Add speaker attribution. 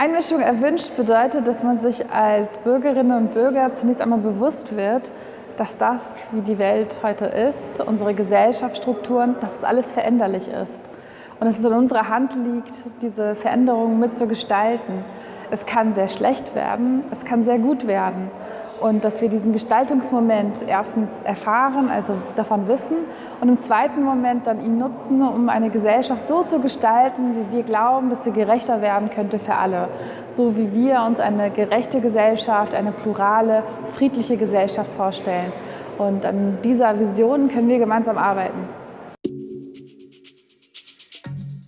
Speaker 1: Einmischung erwünscht bedeutet, dass man sich als Bürgerinnen und Bürger zunächst einmal bewusst wird, dass das, wie die Welt heute ist, unsere Gesellschaftsstrukturen, dass es alles veränderlich ist. Und dass es in unserer Hand liegt, diese Veränderungen mit zu gestalten. Es kann sehr schlecht werden, es kann sehr gut werden und dass wir diesen Gestaltungsmoment erstens erfahren, also davon wissen und im zweiten Moment dann ihn nutzen, um eine Gesellschaft so zu gestalten, wie wir glauben, dass sie gerechter werden könnte für alle. So wie wir uns eine gerechte Gesellschaft, eine plurale, friedliche Gesellschaft vorstellen. Und an dieser Vision können wir gemeinsam arbeiten.